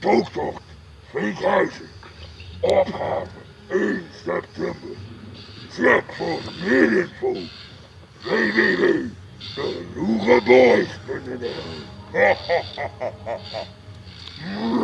Toogtocht Vinkhuizen. Opgave 1 september. Check voor meer info www.deloereboys.nl